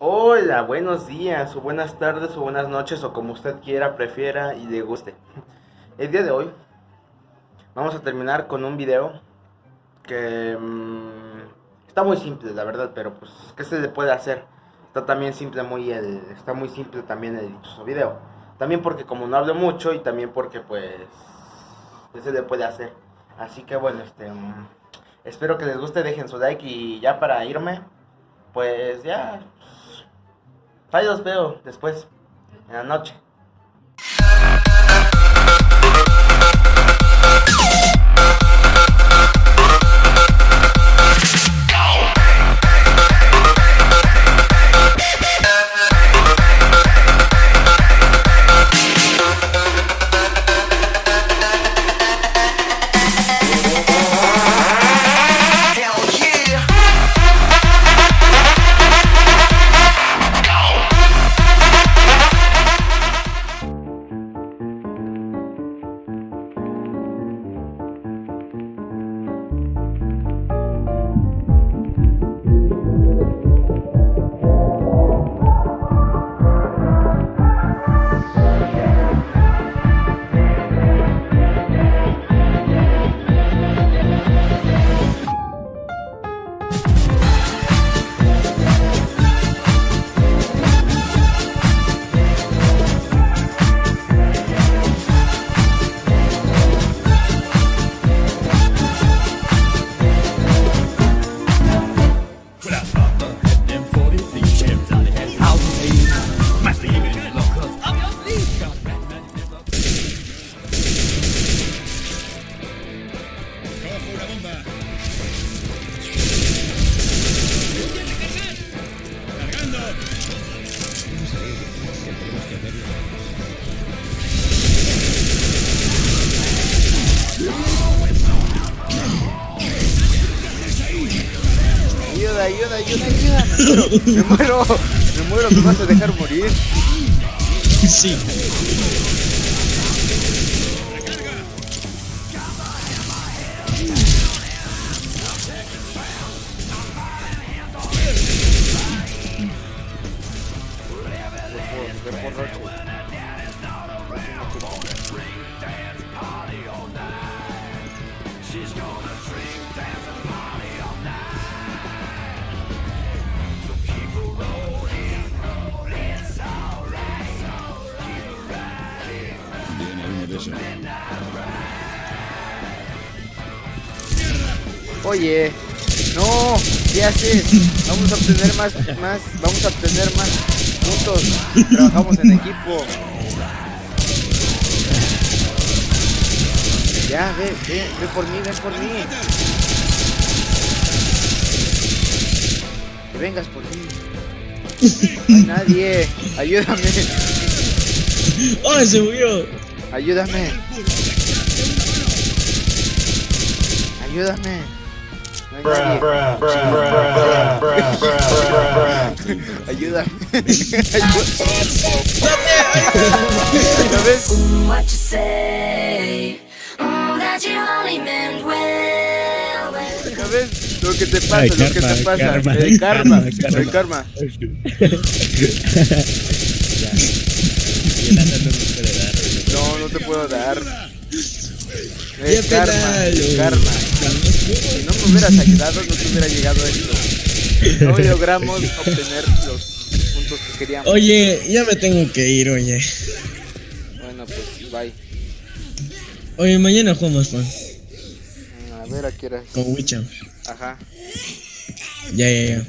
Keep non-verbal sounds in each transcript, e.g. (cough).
Hola, buenos días, o buenas tardes, o buenas noches, o como usted quiera, prefiera y le guste. El día de hoy vamos a terminar con un video que mm, está muy simple, la verdad, pero pues, ¿qué se le puede hacer? Está también simple, muy el, está muy simple también el dichoso video. También porque como no hablo mucho y también porque pues, ¿qué se le puede hacer? Así que bueno, este, mm, espero que les guste, dejen su like y ya para irme, pues ya, Ahí veo después, en la noche. Ayuda, ayuda, ayuda. Me muero, me muero, me vas a dejar morir. (laughs) Sí. Oye, no, ¿qué haces? Vamos a obtener más, más, vamos a obtener más puntos. Trabajamos en equipo. Ya, ve, ve, ve por mí, ven por mí. Que vengas por mí. No hay nadie. Ayúdame. ¡Oh, se murió! Ayúdame. Ayúdame. No hay nadie. Ayúdame. ¿Ya ves? What you say? Oh, that you only meant well. well. ¿Ya ves? Lo que te pasa, Ay, lo que karma, te pasa. karma, el karma, karma, el karma. No, no te puedo dar. Ya El karma, pedalo. karma. Si no me hubieras ayudado, no te hubiera llegado esto. (laughs) No logramos obtener los puntos que queríamos. Oye, ya me tengo que ir, oye. Bueno, pues bye. Oye, mañana jugamos, man. A ver a qué hora. Con Wicham. Ajá. Ya, ya, ya.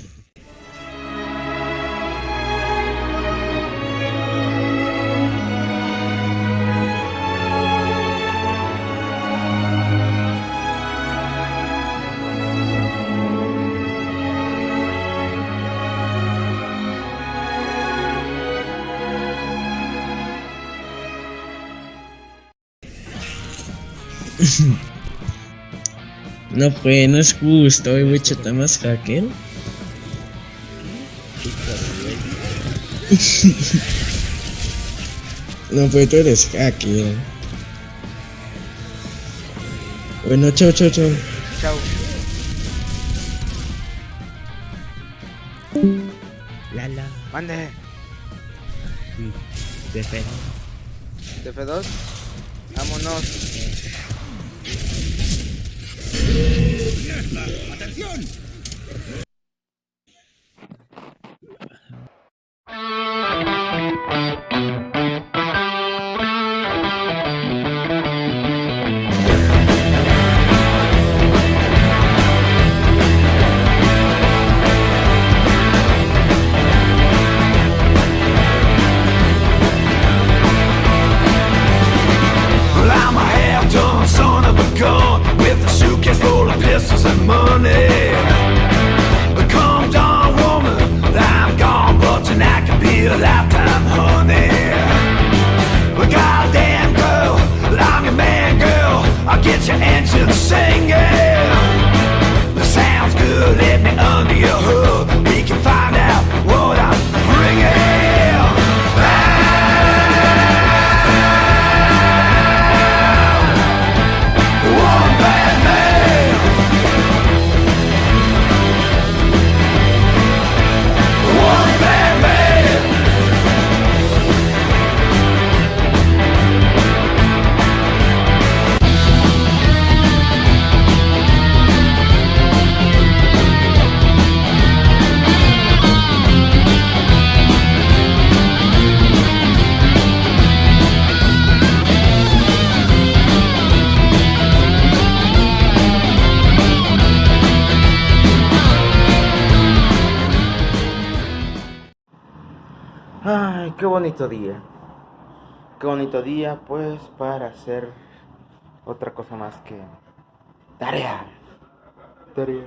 no fue, no es justo, hoy voy más hacker. no fue, tú eres hacker. Bueno, chao, chao, chao. Chao. Lala. Mande. De F2. De F2. Vámonos. ¡Atención! qué bonito día. Qué bonito día, pues, para hacer otra cosa más que tarea. Tarea.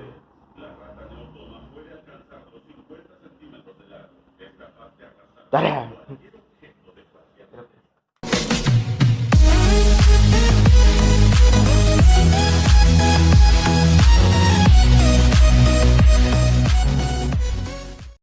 Tarea.